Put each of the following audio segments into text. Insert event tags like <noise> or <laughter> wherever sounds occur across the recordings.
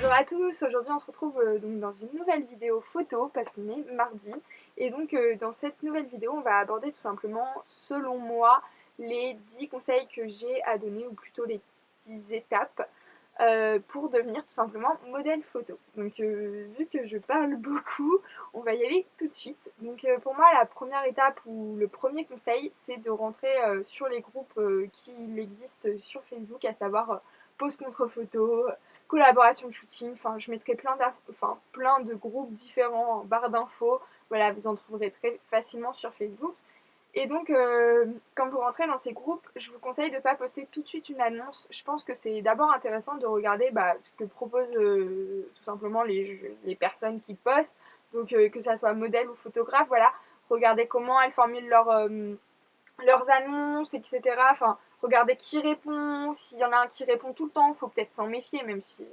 Bonjour à tous, aujourd'hui on se retrouve euh, donc dans une nouvelle vidéo photo parce qu'on est mardi et donc euh, dans cette nouvelle vidéo on va aborder tout simplement selon moi les 10 conseils que j'ai à donner ou plutôt les 10 étapes euh, pour devenir tout simplement modèle photo. Donc vu que je parle <laughs> beaucoup, on va y aller tout de suite. Donc pour moi la première étape ou le premier conseil c'est de rentrer sur les groupes qui existent sur Facebook à savoir pose contre photo, collaboration shooting, enfin je mettrai plein, enfin, plein de groupes différents en barre d'infos, voilà vous en trouverez très facilement sur Facebook. Et donc euh, quand vous rentrez dans ces groupes, je vous conseille de ne pas poster tout de suite une annonce. Je pense que c'est d'abord intéressant de regarder bah, ce que proposent euh, tout simplement les, les, personnes qui postent, donc euh, que ça soit modèle ou photographe, voilà, regardez comment elles formulent leur, leurs annonces, etc. Enfin, regardez qui répond, s'il y en a un qui répond tout le temps, faut peut-être s'en méfier, même si...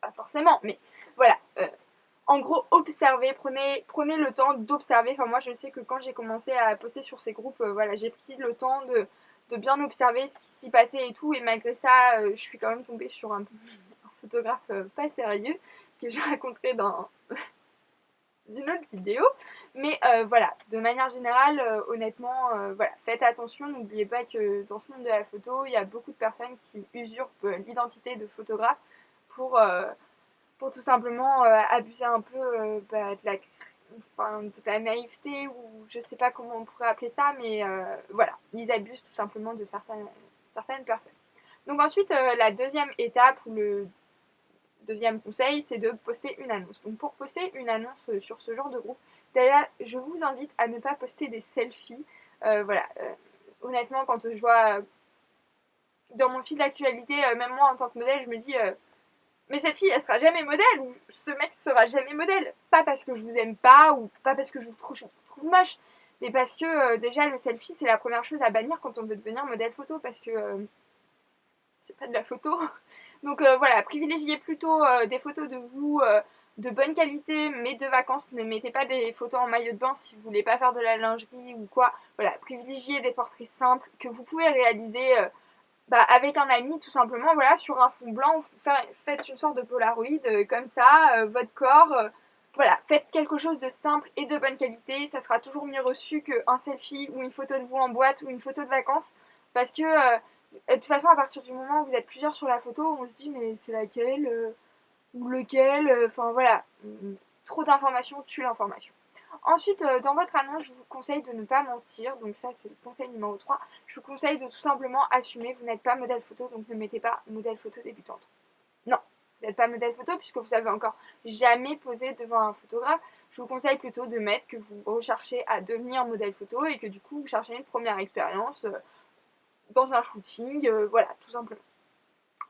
Pas forcément, mais voilà. Euh, en gros, observez, prenez, le temps d'observer. Enfin, moi, je sais que quand j'ai commencé à poster sur ces groupes, euh, voilà, j'ai pris le temps de, bien observer ce qui s'y passait et tout. Et malgré ça, euh, je suis quand même tombée sur un, <laughs> un photographe pas sérieux que je <laughs> raconterai dans autre vidéo. Mais euh, voilà, de manière générale, euh, honnêtement, euh, voilà, faites attention. N'oubliez pas que dans ce monde de la photo, il y a beaucoup de personnes qui usurpent l'identité de photographe pour, pour tout simplement abuser un peu bah, de, la, de la naïveté ou je sais pas comment on pourrait appeler ça, mais voilà, ils abusent tout simplement de certaines, certaines personnes. Donc ensuite, la deuxième étape ou le Deuxième conseil, c'est de poster une annonce. Donc pour poster une annonce euh, sur ce genre de groupe, déjà je vous invite à ne pas poster des selfies. Euh, voilà, euh, honnêtement quand je vois dans mon fil d'actualité, même moi en tant que modèle, je me dis mais cette fille elle sera jamais modèle ou ce mec sera jamais modèle. Pas parce que je vous aime pas ou pas parce que je vous trouve, je vous trouve moche, mais parce que déjà le selfie c'est la première chose à bannir quand on veut devenir modèle photo parce que c'est pas de la photo. <laughs> Donc euh, voilà, privilégiez plutôt euh, des photos de vous euh, de bonne qualité, mais de vacances. Ne mettez pas des photos en maillot de bain si vous voulez pas faire de la lingerie ou quoi. Voilà, privilégiez des portraits simples que vous pouvez réaliser bah, avec un ami tout simplement. Voilà, sur un fond blanc, faites une sorte de polaroid comme ça, votre corps. voilà, faites quelque chose de simple et de bonne qualité. Ça sera toujours mieux reçu qu'un selfie ou une photo de vous en boîte ou une photo de vacances. Parce que de toute façon, à partir du moment où vous êtes plusieurs sur la photo, on se dit mais c'est laquelle euh, ou lequel, euh, enfin voilà, trop d'informations tue l'information. Ensuite, euh, dans votre annonce, je vous conseille de ne pas mentir, donc ça c'est le conseil numéro 3. Je vous conseille de tout simplement assumer, vous n'êtes pas modèle photo, donc ne mettez pas modèle photo débutante. Non, vous n'êtes pas modèle photo puisque vous avez encore jamais posé devant un photographe. Je vous conseille plutôt de mettre que vous recherchez à devenir modèle photo et que du coup vous cherchez une première expérience dans un shooting, euh, voilà, tout simplement.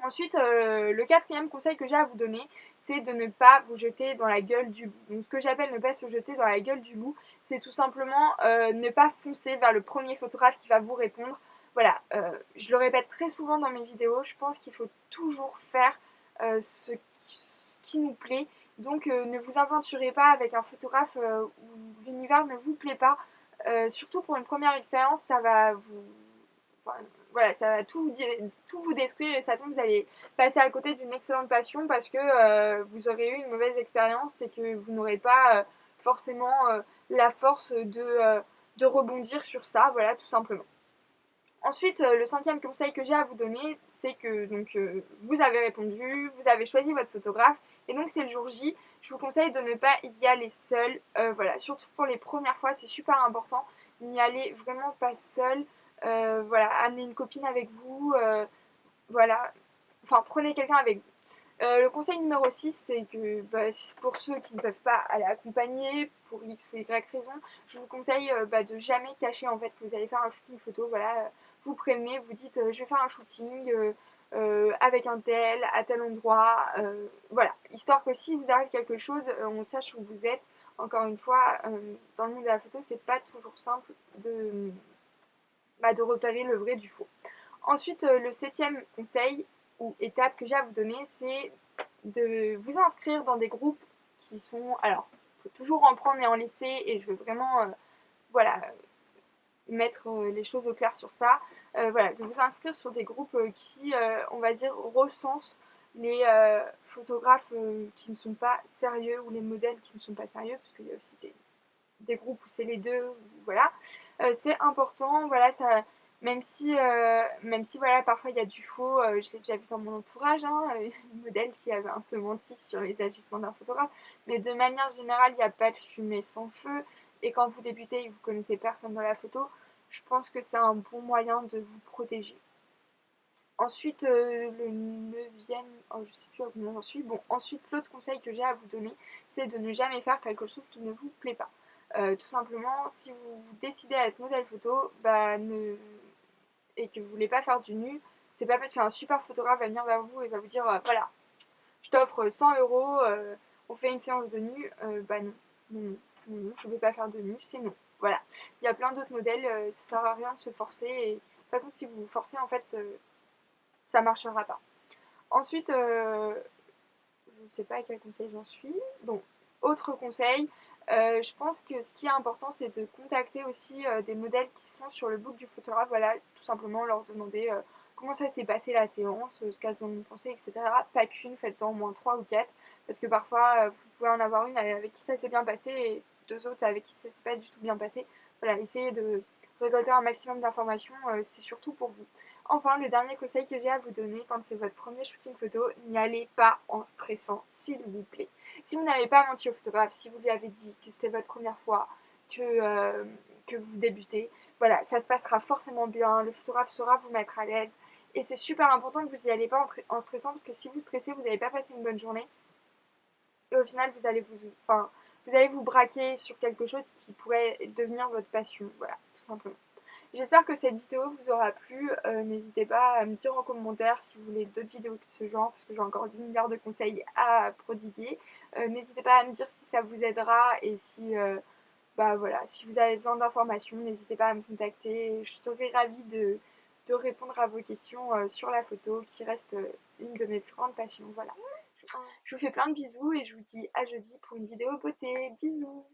Ensuite, euh, le quatrième conseil que j'ai à vous donner, c'est de ne pas vous jeter dans la gueule du loup. Donc ce que j'appelle ne pas se jeter dans la gueule du loup, c'est tout simplement euh, ne pas foncer vers le premier photographe qui va vous répondre. Voilà, je le répète très souvent dans mes vidéos, je pense qu'il faut toujours faire ce qui, nous plaît. Donc ne vous aventurez pas avec un photographe où l'univers ne vous plaît pas. surtout pour une première expérience, ça va vous voilà, ça va tout, tout vous détruire et ça tombe, vous allez passer à côté d'une excellente passion parce que euh, vous aurez eu une mauvaise expérience et que vous n'aurez pas euh, forcément euh, la force de, de rebondir sur ça, voilà, tout simplement. Ensuite, le cinquième conseil que j'ai à vous donner, c'est que donc vous avez répondu, vous avez choisi votre photographe, et donc c'est le jour J. Je vous conseille de ne pas y aller seul. voilà, surtout pour les premières fois, c'est super important. N'y aller vraiment pas seul. Euh, voilà, amenez une copine avec vous, euh, voilà, enfin prenez quelqu'un avec vous. Euh, le conseil numéro 6, c'est que bah, pour ceux qui ne peuvent pas aller accompagner pour X ou Y raison, je vous conseille bah, de jamais cacher en fait que vous allez faire un shooting photo. Voilà, vous prévenez, vous dites je vais faire un shooting avec un tel, à tel endroit. voilà, histoire que si vous arrive quelque chose, on sache où vous êtes. Encore une fois, dans le monde de la photo, c'est pas toujours simple de bah, de repérer le vrai du faux. Ensuite, euh, le septième conseil ou étape que j'ai à vous donner, c'est de vous inscrire dans des groupes qui sont... Alors, il faut toujours en prendre et en laisser et je veux vraiment... Euh, voilà mettre euh, les choses au clair sur ça. voilà, de vous inscrire sur des groupes qui, on va dire, recensent les photographes qui ne sont pas sérieux ou les modèles qui ne sont pas sérieux, parce qu'il y a aussi des, groupes où c'est les deux, voilà. c'est important, voilà, ça même si, euh, même si voilà, parfois il y a du faux, euh, je l'ai déjà vu dans mon entourage, hein, <laughs> une modèle qui avait un peu menti sur les agissements d'un photographe, mais de manière générale, il n'y a pas de fumée sans feu, et quand vous débutez et vous connaissez personne dans la photo, je pense que c'est un bon moyen de vous protéger. Ensuite, euh, le neuvième, oh, je sais plus combien j'en suis, bon, ensuite l'autre conseil que j'ai à vous donner, c'est de ne jamais faire quelque chose qui ne vous plaît pas. Tout simplement, si vous décidez à être modèle photo, bah, ne et que vous voulez pas faire du nu, c'est pas parce qu'un super photographe va venir vers vous et va vous dire euh, voilà, je t'offre 100 euros, euh, on fait une séance de nu, euh, bah non, non, non, je veux pas faire de nu, c'est non. Voilà, il y a plein d'autres modèles, ça sert à rien de se forcer et de toute façon si vous vous forcez en fait ça marchera pas. Ensuite, je ne sais pas à quel conseil j'en suis. Bon, autre conseil, euh, je pense que ce qui est important, c'est de contacter aussi euh, des modèles qui sont sur le book du photographe. Voilà, tout simplement leur demander euh, comment ça s'est passé la séance, ce qu'elles ont pensé, etc. Pas qu'une, faites-en au moins trois ou quatre. Parce que parfois, vous pouvez en avoir une avec qui ça s'est bien passé et deux autres avec qui ça s'est pas du tout bien passé. Voilà, essayez de récolter un maximum d'informations, c'est surtout pour vous. Enfin, le dernier conseil que j'ai à vous donner quand c'est votre premier shooting photo, n'y allez pas en stressant, s'il vous plaît. Si vous n'avez pas menti au photographe, si vous lui avez dit que c'était votre première fois, que, euh, que vous débutez, voilà, ça se passera forcément bien, le photographe saura vous mettre à l'aise. Et c'est super important que vous n'y allez pas en, stressant parce que si vous stressez, vous n'allez pas passer une bonne journée. Et au final, vous allez vous, enfin, vous allez vous braquer sur quelque chose qui pourrait devenir votre passion. Voilà, tout simplement. J'espère que cette vidéo vous aura plu. Euh, n'hésitez pas à me dire en commentaire si vous voulez d'autres vidéos de ce genre, parce que j'ai encore 10 milliards de conseils à prodiguer. Euh, n'hésitez pas à me dire si ça vous aidera et si, euh, bah voilà, si vous avez besoin d'informations, n'hésitez pas à me contacter. Je serai ravie de, de répondre à vos questions sur la photo, qui reste une de mes plus grandes passions. Voilà. Je vous fais plein de bisous et je vous dis à jeudi pour une vidéo beauté. Bisous